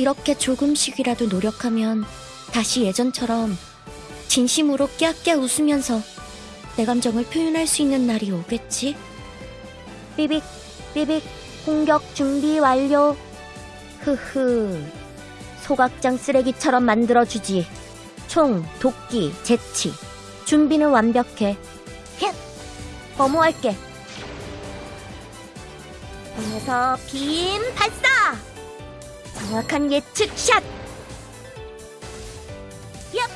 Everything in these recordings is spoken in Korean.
이렇게 조금씩이라도 노력하면 다시 예전처럼 진심으로 깨악깨 웃으면서 내 감정을 표현할 수 있는 날이 오겠지? 삐빅, 삐빅, 공격 준비 완료. 흐흐. 소각장 쓰레기처럼 만들어주지. 총, 도끼, 재치. 준비는 완벽해. 헷! 범호할게. 몸에서 빔 발사! 정확한 예측 샷! 얍!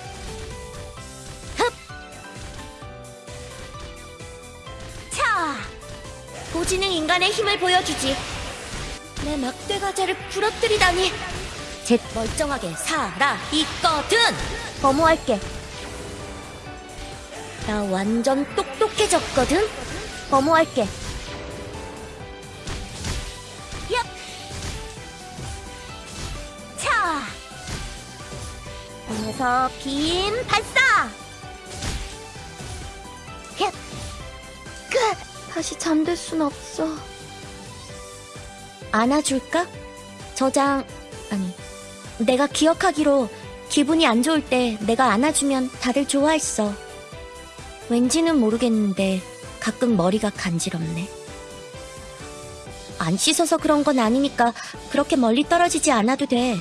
흡! 차! 고지능 인간의 힘을 보여주지. 내 막대 과자를 부러뜨리다니. 제 멀쩡하게 살아 있거든. 범호할게. 나 완전 똑똑해졌거든. 범호할게. 몸에서 빔 발사! 얍! 끝! 다시 잠들 순 없어. 안아줄까? 저장, 아니, 내가 기억하기로 기분이 안 좋을 때 내가 안아주면 다들 좋아했어. 왠지는 모르겠는데 가끔 머리가 간지럽네. 안 씻어서 그런 건 아니니까 그렇게 멀리 떨어지지 않아도 돼.